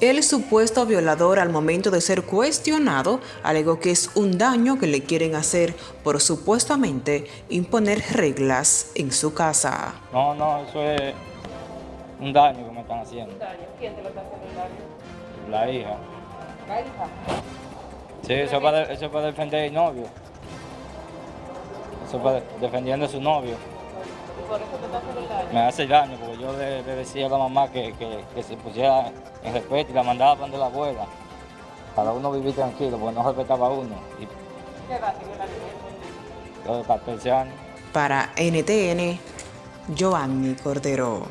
El supuesto violador al momento de ser cuestionado alegó que es un daño que le quieren hacer por supuestamente imponer reglas en su casa. No, no, eso es un daño que me están haciendo. ¿Quién te lo está haciendo el daño? La hija. La hija. Sí, eso es para, eso es para defender al novio. Eso es para defendiendo a su novio. Por eso te está haciendo el daño. Me hace daño porque yo le, le decía a la mamá que, que- que se pusiera en respeto y la mandaba para donde la abuela. Para uno vivir tranquilo, porque no respetaba a uno. Y ¿Qué edad tiene la niña? yo de 14 años. Para NTN, Joanny Cordero.